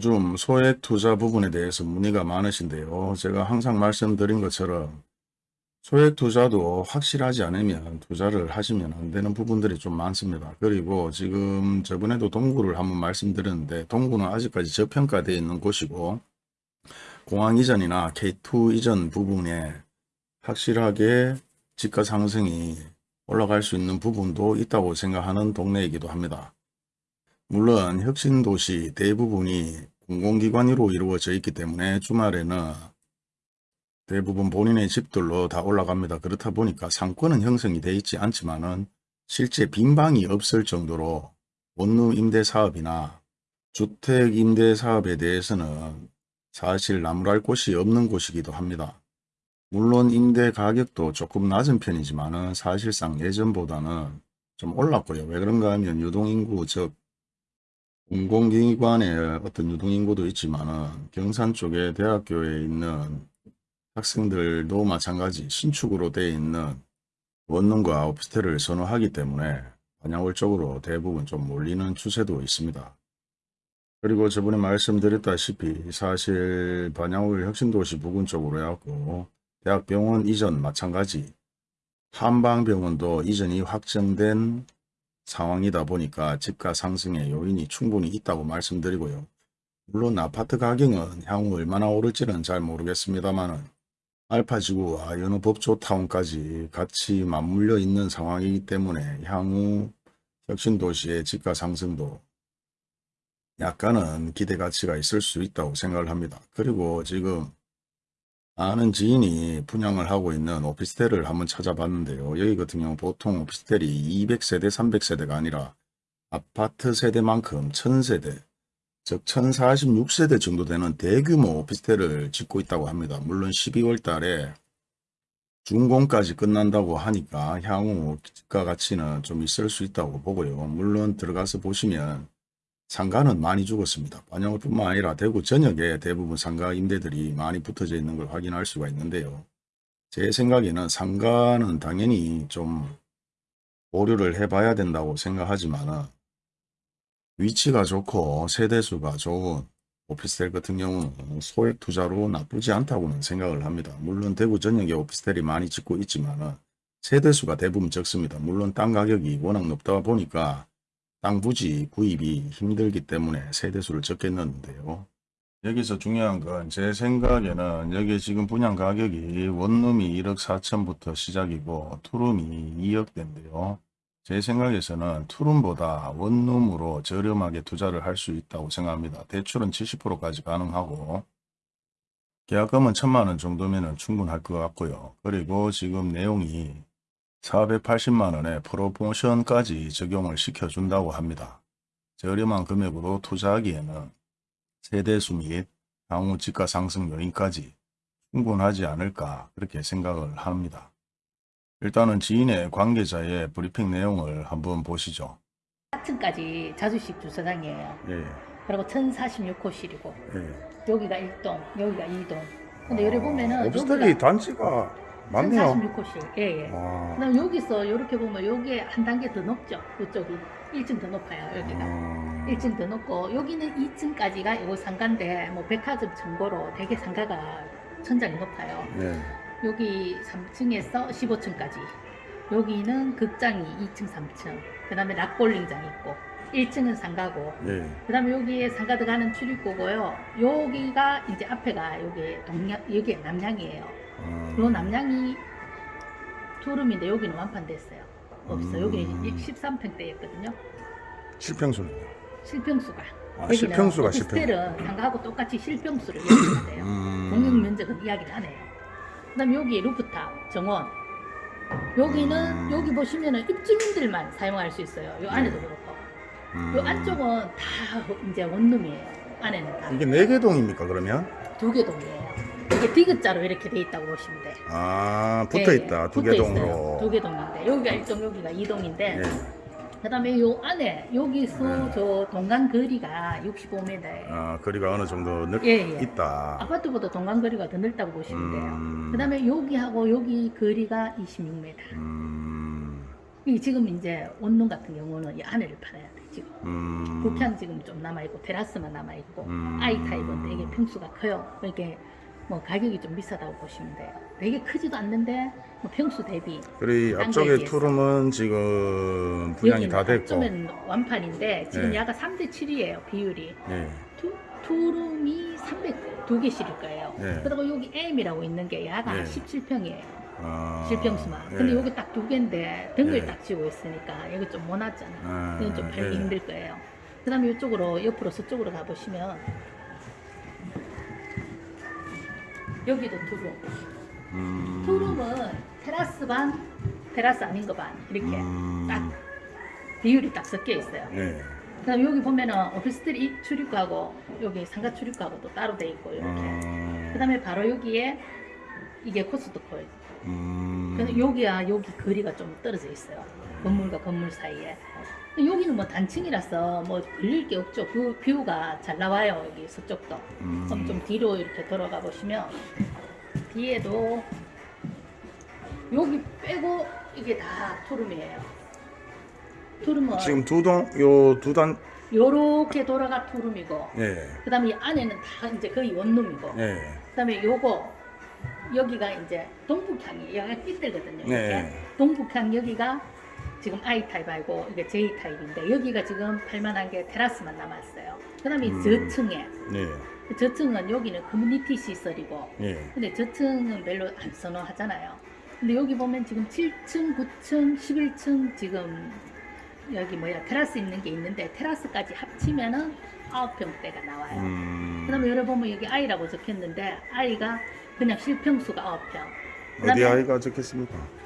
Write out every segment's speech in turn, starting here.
요즘 소액 투자 부분에 대해서 문의가 많으신데요. 제가 항상 말씀드린 것처럼 소액 투자도 확실하지 않으면 투자를 하시면 안 되는 부분들이 좀 많습니다. 그리고 지금 저번에도 동구를 한번 말씀드렸는데 동구는 아직까지 저평가되어 있는 곳이고 공항 이전이나 K2 이전 부분에 확실하게 집가 상승이 올라갈 수 있는 부분도 있다고 생각하는 동네이기도 합니다. 물론 혁신도시 대부분이 공공기관으로 이루어져 있기 때문에 주말에는 대부분 본인의 집들로 다 올라갑니다. 그렇다 보니까 상권은 형성이 되어 있지 않지만 은 실제 빈방이 없을 정도로 원룸 임대 사업이나 주택 임대 사업에 대해서는 사실 나무랄 곳이 없는 곳이기도 합니다. 물론 임대 가격도 조금 낮은 편이지만 사실상 예전보다는 좀 올랐고요. 왜 그런가 하면 유동인구 즉 공공기관의 어떤 유동인구도 있지만 경산 쪽에 대학교에 있는 학생들도 마찬가지 신축으로 되어 있는 원룸과 오피스텔을 선호하기 때문에 반야월 쪽으로 대부분 좀 몰리는 추세도 있습니다. 그리고 저번에 말씀드렸다시피 사실 반야월 혁신도시 부근 쪽으로 해갖고 대학병원 이전 마찬가지 한방병원도 이전이 확정된 상황이다 보니까 집가 상승의 요인이 충분히 있다고 말씀드리고요. 물론 아파트 가격은 향후 얼마나 오를지는 잘 모르겠습니다만 알파지구와 여느 법조타운까지 같이 맞물려 있는 상황이기 때문에 향후 혁신도시의 집가 상승도 약간은 기대 가치가 있을 수 있다고 생각을 합니다. 그리고 지금 아는 지인이 분양을 하고 있는 오피스텔을 한번 찾아봤는데요. 여기 같은 경우 보통 오피스텔이 200세대, 300세대가 아니라 아파트 세대만큼 1000세대, 즉 1046세대 정도 되는 대규모 오피스텔을 짓고 있다고 합니다. 물론 12월 달에 준공까지 끝난다고 하니까 향후 집가 가치는 좀 있을 수 있다고 보고요. 물론 들어가서 보시면 상가는 많이 죽었습니다. 반영을 뿐만 아니라 대구 전역에 대부분 상가 임대들이 많이 붙어져 있는 걸 확인할 수가 있는데요. 제 생각에는 상가는 당연히 좀 보류를 해봐야 된다고 생각하지만 위치가 좋고 세대수가 좋은 오피스텔 같은 경우는 소액 투자로 나쁘지 않다고는 생각을 합니다. 물론 대구 전역에 오피스텔이 많이 짓고 있지만 세대수가 대부분 적습니다. 물론 땅 가격이 워낙 높다 보니까 땅 부지 구입이 힘들기 때문에 세대수를 적게 넣는데요. 여기서 중요한 건 제 생각에는 여기 지금 분양 가격이 원룸이 1억 4천부터 시작이고 투룸이 2억대인데요. 제 생각에서는 투룸보다 원룸으로 저렴하게 투자를 할 수 있다고 생각합니다. 대출은 70%까지 가능하고 계약금은 천만원 정도면 충분할 것 같고요. 그리고 지금 내용이 480만원의 프로모션까지 적용을 시켜준다고 합니다. 저렴한 금액으로 투자하기에는 세대수 및 향후 집가 상승 요인까지 충분하지 않을까 그렇게 생각을 합니다. 일단은 지인의 관계자의 브리핑 내용을 한번 보시죠. 4층까지 자주식 주차장이에요. 예, 그리고 1046호실이고 예. 여기가 1동, 여기가 2동. 근데 여기 보면은 오피스텔이 단지가 많네요. 1046호실. 예, 예. 와. 그다음 여기서 이렇게 보면 여기에 한 단계 더 높죠. 이쪽이 1층 더 높아요. 여기가. 음, 1층 더 높고 여기는 2층까지가 요 상가인데 뭐 백화점 정보로 되게 상가가 천장이 높아요. 네. 여기 3층에서 15층까지 여기는 극장이 2층 3층 그 다음에 락볼링장 있고 1층은 상가고 예. 그 다음에 여기에 상가 들어가는 출입구고요 여기가 이제 앞에가 여기 동양 여기 남양이에요 음, 요 남양이 투룸인데 여기는 완판 됐어요 없어 음. 여기는 13평대였거든요 실평수는. 실평수가 아, 실평수가 실평. 오피스텔은 상가하고 똑같이 실평수를 돼요 음, 공용 면적은 이야기를 안 해요. 그 다음에 여기 루프탑, 정원. 여기는, 음. 여기 보시면은 입주민들만 사용할 수 있어요. 요 안에도 네. 그렇고. 음. 요 안쪽은 다 이제 원룸이에요. 안에는 다. 이게 네 개 동입니까 그러면? 두 개 동이에요. 이게 디귿자로 이렇게 돼 있다고 보시면 돼. 아 붙어 있다 두개 동으로. 두 개 동인데 여기가 1동, 여기가 2동인데 예. 그 다음에 요 안에 여기서 네. 저 동간 거리가 65m예요. 아 거리가 어느 정도 넓 예, 예. 있다. 아파트보다 동간 거리가 더 넓다고 보시면 돼요. 음, 그 다음에 여기하고 여기 거리가 26m. 음, 이 지금 이제 원룸 같은 경우는 이 안에를 팔아야 돼 지금. 음. 부평 지금 좀 남아 있고 테라스만 남아 있고 음. I 타입은 되게 평수가 커요. 이렇게 뭐 가격이 좀 비싸다고 보시면 돼요. 되게 크지도 않는데 뭐 평수 대비 그리고 딴 앞쪽에. 투룸은 지금 분양이 다 됐고. 좀 완판인데 지금 네. 약간 3대 7이에요 비율이. 예. 투, 투룸이 302개씩일 거예요. 네. 그리고 여기 M이라고 있는 게 약간 네. 17평이에요. 아, 실평수만. 예. 근데 여기 딱 두 개인데 등을 네. 딱 치고 있으니까 여기 좀 모났잖아요. 아, 이건 좀 팔기 예. 힘들 거예요. 그 다음에 이쪽으로, 옆으로 서쪽으로 가보시면 여기도 투룸. 음. 투룸은 테라스 반, 테라스 아닌 거 반. 이렇게 음. 딱 비율이 딱 섞여 있어요. 예. 그 다음에 여기 보면은 오피스텔 이 출입구하고 여기 상가 출입구하고 또 따로 돼 있고 이렇게. 음. 그 다음에 바로 여기에 이게 코스트코예요. 음. 그래서 여기와 여기 거리가 좀 떨어져 있어요. 건물과 건물 사이에. 여기는 뭐 단층이라서 뭐 걸릴 게 없죠. 그 뷰가 잘 나와요. 여기 서쪽도. 음. 그럼 좀 뒤로 이렇게 돌아가 보시면 뒤에도 여기 빼고 이게 다 투룸이에요. 투룸은 지금 두 동, 요 두 단, 요렇게 돌아가 투룸이고 예. 그다음에 이 안에는 다 이제 거의 원룸이고 예. 그다음에 요거 여기가 이제 동북향이 여기가 띠들거든요. 이렇게 네. 동북향 여기가 지금 I 타입이고 이게 J 타입인데 여기가 지금 팔만한 게 테라스만 남았어요. 그 다음에 이 음. 저층에 예. 저층은 여기는 커뮤니티 시설이고 예. 근데 저층은 별로 안 선호하잖아요. 근데 여기 보면 지금 7층, 9층, 11층 지금 여기 뭐야 테라스 있는 게 있는데 테라스까지 합치면은 9평대가 나와요. 음. 그 다음에 여기 보면 여기 I라고 적혔는데 I가 그냥 실평수가 9평. 어디 아이가 적혔습니까?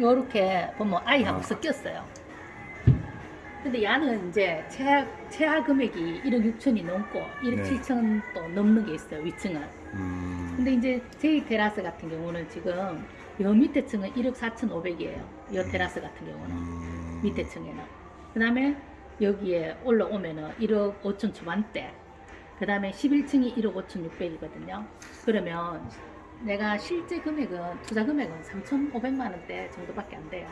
요렇게 보면 I하고 아. 섞였어요. 근데 야는 이제 최하, 최하 금액이 1억 6천이 넘고 1억 네. 7천 또 넘는 게 있어요, 위층은. 음. 근데 이제 J 테라스 같은 경우는 지금 요 밑에 층은 1억 4천 5백이에요. 요 음. 테라스 같은 경우는. 음. 밑에 층에는. 그 다음에 여기에 올라오면은 1억 5천 초반대. 그 다음에 11층이 1억 5천 6백이거든요. 그러면 내가 실제 금액은, 투자 금액은 3,500만 원대 정도밖에 안 돼요.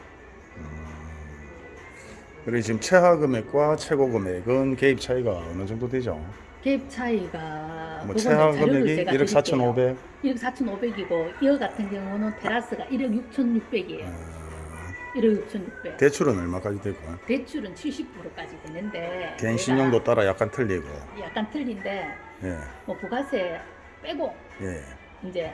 그리고 지금 최하 금액과 최고 금액은 개입 차이가 어느 정도 되죠? 갭 차이가, 뭐 최하 금액이 제가 1억 드릴게요. 4,500. 1억 4,500이고, 이거 같은 경우는 테라스가 1억 6,600이에요. 아, 1억 6,600. 대출은 얼마까지 되고? 대출은 70%까지 되는데, 개인 신용도 따라 약간 틀리고. 약간 틀린데, 예. 뭐 부가세 빼고, 예. 이제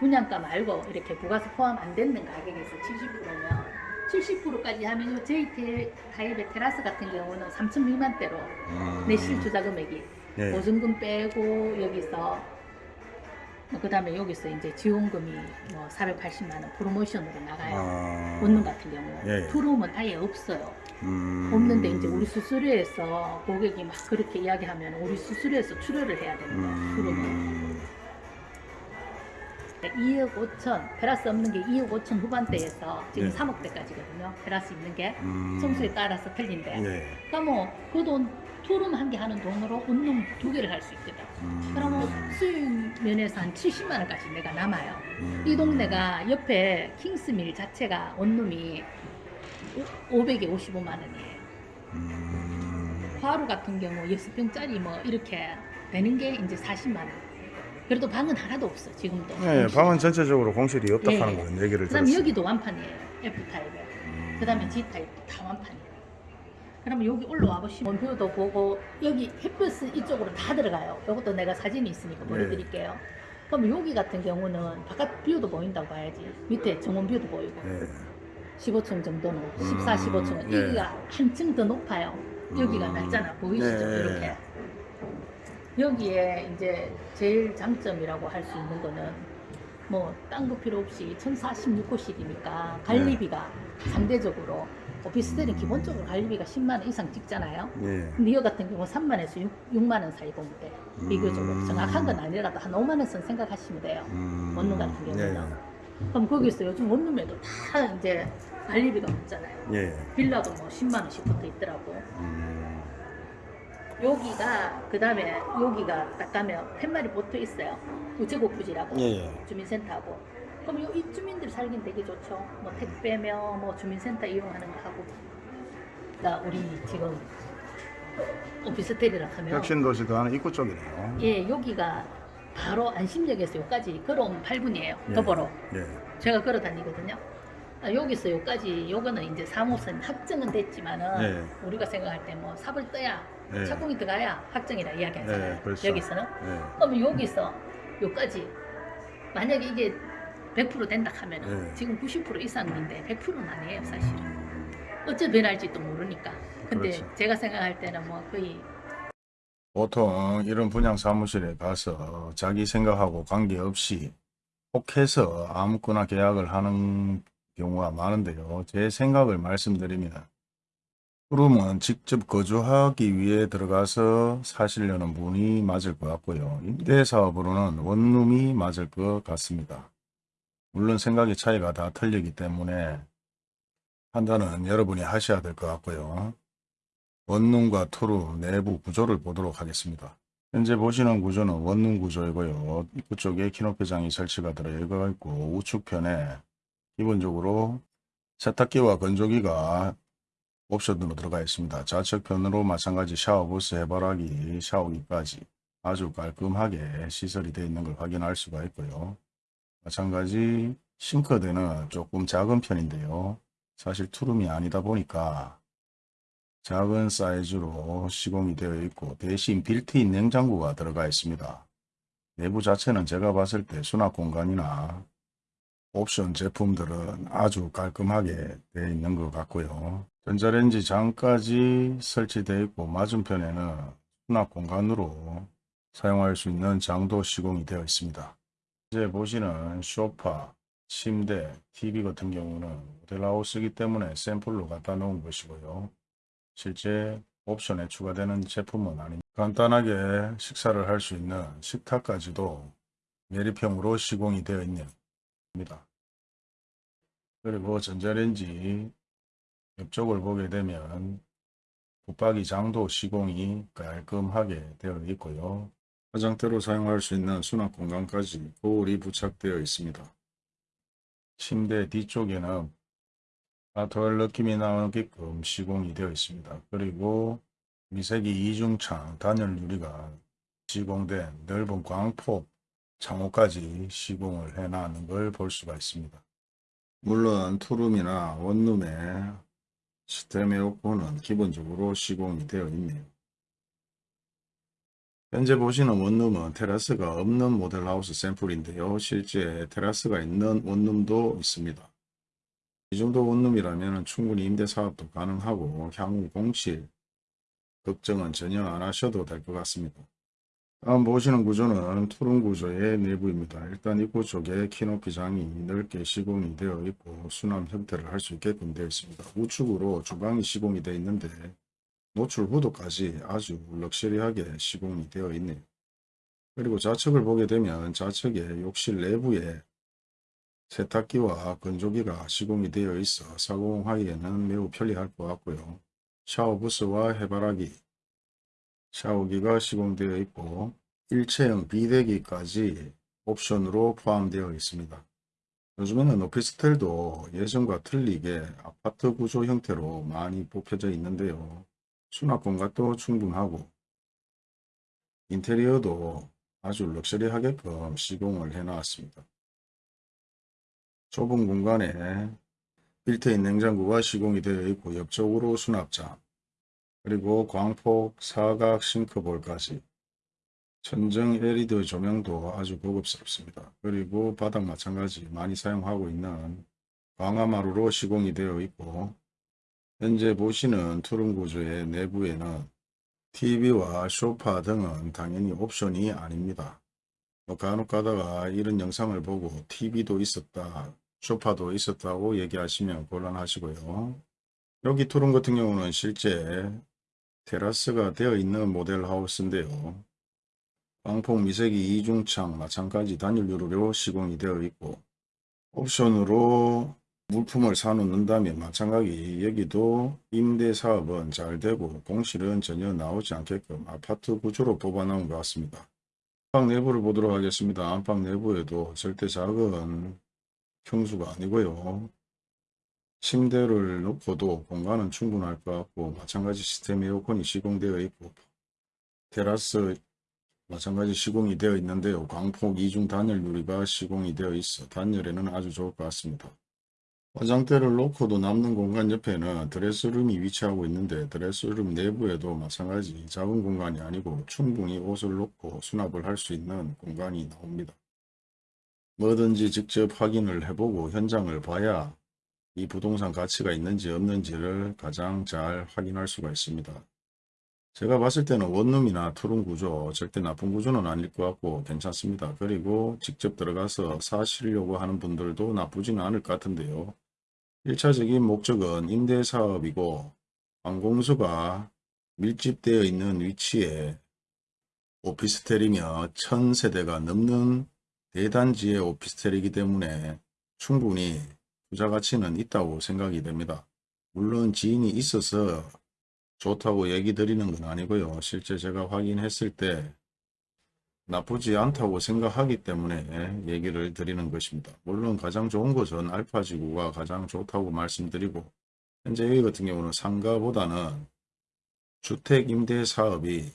분양가 말고 이렇게 부가세 포함 안 되는 가격에서 70%면 70%까지 하면 요 J 테- 타입의 테라스 같은 경우는 3천 미만대로 음. 내 실 투자 금액이 예. 보증금 빼고 여기서 그 다음에 여기서 이제 지원금이 뭐 480만 원 프로모션으로 나가요. 아. 원룸 같은 경우 예. 투룸은 아예 없어요. 음. 없는데 이제 우리 수수료에서 고객이 막 그렇게 이야기하면 우리 수수료에서 출혈을 해야 되는 거예요. 투룸은. 음. 2억 5천, 테라스 없는 게 2억 5천 후반대에서 지금 네. 3억대까지거든요. 테라스 있는 게 음. 층수에 따라서 틀린데. 예. 그러니까 뭐그돈 투룸 한 개 하는 돈으로 원룸 두 개를 할 수 있거든. 음. 그러면 수익 면에서 한 70만 원까지 내가 남아요. 음. 이 동네가 옆에 킹스밀 자체가 원룸이 500에 55만 원이에요. 음. 화로 같은 경우 6평짜리 뭐 이렇게 되는 게 이제 40만 원. 그래도 방은 하나도 없어 지금도. 예, 방은 전체적으로 공실이 없다 예. 하는 거 얘기를 그 다음 들었어요. 여기도 완판이에요. F 타입에. 음. 그다음에 G 타입도 다 완판이에요. 그러면 여기 올라와 보시면 원표도 보고 여기 햇볕은 이쪽으로 다 들어가요. 이것도 내가 사진이 있으니까 보여드릴게요. 그럼 여기 같은 경우는 바깥 뷰도 보인다고 봐야지. 밑에 정원 뷰도 보이고. 예. 15층 정도는 음, 14, 15층은 예. 여기가 한층 더 높아요. 여기가 음. 낮잖아. 보이시죠? 네. 이렇게. 여기에 이제 제일 장점이라고 할 수 있는 거는 뭐 딴 거 필요 없이 1046호실이니까 관리비가 상대적으로 오피스텔은 기본적으로 관리비가 10만 원 이상 찍잖아요. 예. 근데 이거 같은 경우 3만에서 6, 만원 사이 보면 돼. 비교적으로 음. 정확한 건 아니라도 한 5만 원 선 생각하시면 돼요. 음. 원룸 같은 경우는. 예. 그럼 거기서 요즘 원룸에도 다 이제 관리비가 없잖아요. 예. 빌라도 뭐 10만 원씩 붙어 있더라고. 음. 여기가 그 다음에 여기가 딱 가면 팻말이 붙어 있어요. 우체국 부지라고 예. 주민센터하고 그럼 요 입주민들 살긴 되게 좋죠. 뭐 택배며 뭐 주민센터 이용하는 거 하고. 그러니까 우리 지금 오피스텔이라 하면 혁신도시 도 하는 입구 쪽이네요. 예 여기가 바로 안심역에서 여기까지 걸어오면 8분이에요. 예. 더불어. 예. 제가 걸어 다니거든요. 아, 여기서 여기까지 요거는 이제 사무선 확정은 됐지만은 예. 우리가 생각할 때 뭐 삽을 떠야 예. 착공이 들어가야 확정이라 이야기하잖아요. 예, 그렇죠. 여기서는 예. 그러면 여기서 여기까지 만약에 이게 100% 된다 하면은 예. 지금 90% 이상인데 100%는 아니에요 사실은. 음, 어째 변할지도 모르니까. 근데 그렇죠. 제가 생각할 때는 뭐 거의 보통 이런 분양 사무실에 가서 자기 생각하고 관계없이 혹해서 아무거나 계약을 하는 경우가 많은데요. 제 생각을 말씀드리면 그러면 직접 거주하기 위해 들어가서 사시려는 분이 맞을 것 같고요. 임대사업으로는 원룸이 맞을 것 같습니다. 물론 생각의 차이가 다 틀리기 때문에 판단은 여러분이 하셔야 될 것 같고요. 원룸과 투룸 내부 구조를 보도록 하겠습니다. 현재 보시는 구조는 원룸 구조이고요. 입구 쪽에 키높이장이 설치가 들어가 있고 우측편에 기본적으로 세탁기와 건조기가 옵션으로 들어가 있습니다. 좌측 편으로 마찬가지 샤워부스, 해바라기, 샤워기까지 아주 깔끔하게 시설이 되어 있는 걸 확인할 수가 있고요. 마찬가지 싱크대는 조금 작은 편인데요. 사실 투룸이 아니다 보니까 작은 사이즈로 시공이 되어 있고 대신 빌트인 냉장고가 들어가 있습니다. 내부 자체는 제가 봤을 때 수납 공간이나 옵션 제품들은 아주 깔끔하게 되어 있는 것 같고요. 전자레인지 장까지 설치되어 있고 맞은편에는 수납 공간으로 사용할 수 있는 장도 시공이 되어 있습니다. 이제 보시는 소파, 침대, TV 같은 경우는 모델하우스이기 때문에 샘플로 갖다 놓은 것이고요. 실제 옵션에 추가되는 제품은 아닙니다. 간단하게 식사를 할 수 있는 식탁까지도 매립형으로 시공이 되어 있습니다. 그리고 전자레인지 옆쪽을 보게 되면 붙박이 장도 시공이 깔끔하게 되어 있고요. 화장대로 사용할 수 있는 수납 공간까지 거울이 부착되어 있습니다. 침대 뒤쪽에는 아트월 느낌이 나게끔 시공이 되어 있습니다. 그리고 미세기 이중창 단열 유리가 시공된 넓은 광폭 창호까지 시공을 해놨는 걸 볼 수가 있습니다. 물론 투룸이나 원룸의 시스템 에어컨은 기본적으로 시공이 되어 있네요. 현재 보시는 원룸은 테라스가 없는 모델하우스 샘플인데요. 실제 테라스가 있는 원룸도 있습니다. 이 정도 원룸이라면 충분히 임대 사업도 가능하고 향후 공실 걱정은 전혀 안 하셔도 될 것 같습니다. 다음 보시는 구조는 투룸 구조의 내부입니다. 일단 입구 쪽에 키높이 장이 넓게 시공이 되어 있고 수납 형태를 할 수 있게끔 되어 있습니다. 우측으로 주방이 시공이 되어 있는데 노출 후드까지 아주 럭셔리하게 시공이 되어 있네요. 그리고 좌측을 보게 되면 좌측에 욕실 내부에 세탁기와 건조기가 시공이 되어 있어 사공하기에는 매우 편리할 것 같고요. 샤워 부스와 해바라기, 샤워기가 시공되어 있고 일체형 비대기까지 옵션으로 포함되어 있습니다. 요즘에는 오피스텔도 예전과 틀리게 아파트 구조 형태로 많이 뽑혀져 있는데요. 수납 공간도 충분하고 인테리어도 아주 럭셔리하게끔 시공을 해놨습니다. 좁은 공간에 빌트인 냉장고가 시공이 되어 있고 옆쪽으로 수납장 그리고 광폭 사각 싱크볼까지 천정 LED 조명도 아주 고급스럽습니다. 그리고 바닥 마찬가지 많이 사용하고 있는 강화마루로 시공이 되어 있고 현재 보시는 투룸 구조의 내부에는 TV와 소파 등은 당연히 옵션이 아닙니다. 뭐 간혹 가다가 이런 영상을 보고 TV도 있었다, 소파도 있었다고 얘기하시면 곤란하시고요. 여기 투룸 같은 경우는 실제 테라스가 되어 있는 모델 하우스인데요. 광폭 미세기 이중창 마찬가지 단열 유리로 시공이 되어 있고 옵션으로 물품을 사놓는다면 마찬가지 여기도 임대 사업은 잘 되고 공실은 전혀 나오지 않게끔 아파트 구조로 뽑아놓은 것 같습니다. 안방 내부를 보도록 하겠습니다. 안방 내부에도 절대 작은 평수가 아니고요. 침대를 놓고도 공간은 충분할 것 같고 마찬가지 시스템 에어컨이 시공되어 있고 테라스 마찬가지 시공이 되어 있는데요. 광폭 이중 단열 유리가 시공이 되어 있어 단열에는 아주 좋을 것 같습니다. 화장대를 놓고도 남는 공간 옆에는 드레스룸이 위치하고 있는데 드레스룸 내부에도 마찬가지 작은 공간이 아니고 충분히 옷을 놓고 수납을 할 수 있는 공간이 나옵니다. 뭐든지 직접 확인을 해보고 현장을 봐야 이 부동산 가치가 있는지 없는지를 가장 잘 확인할 수가 있습니다. 제가 봤을 때는 원룸이나 투룸 구조 절대 나쁜 구조는 아닐 것 같고 괜찮습니다. 그리고 직접 들어가서 사시려고 하는 분들도 나쁘지는 않을 것 같은데요. 1차적인 목적은 임대사업이고 관공서가 밀집되어 있는 위치에 오피스텔이며 1000세대가 넘는 대단지의 오피스텔이기 때문에 충분히 투자 가치는 있다고 생각이 됩니다. 물론 지인이 있어서 좋다고 얘기 드리는 건 아니고요. 실제 제가 확인했을 때 나쁘지 않다고 생각하기 때문에 얘기를 드리는 것입니다. 물론 가장 좋은 것은 알파지구가 가장 좋다고 말씀드리고 현재 여기 같은 경우는 상가보다는 주택 임대 사업이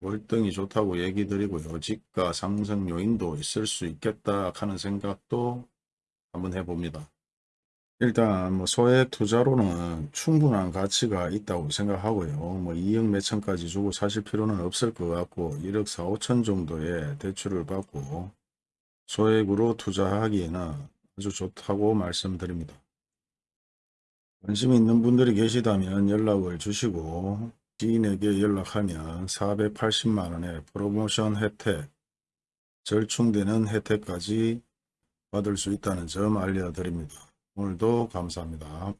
월등히 좋다고 얘기 드리고요. 집가 상승 요인도 있을 수 있겠다 하는 생각도 한번 해봅니다. 일단 뭐 소액 투자로는 충분한 가치가 있다고 생각하고요. 뭐 2억 몇천까지 주고 사실 필요는 없을 것 같고 1억 4, 5천 정도의 대출을 받고 소액으로 투자하기에는 아주 좋다고 말씀드립니다. 관심 있는 분들이 계시다면 연락을 주시고 지인에게 연락하면 480만원의 프로모션 혜택, 절충되는 혜택까지 받을 수 있다는 점 알려드립니다. 오늘도 감사합니다.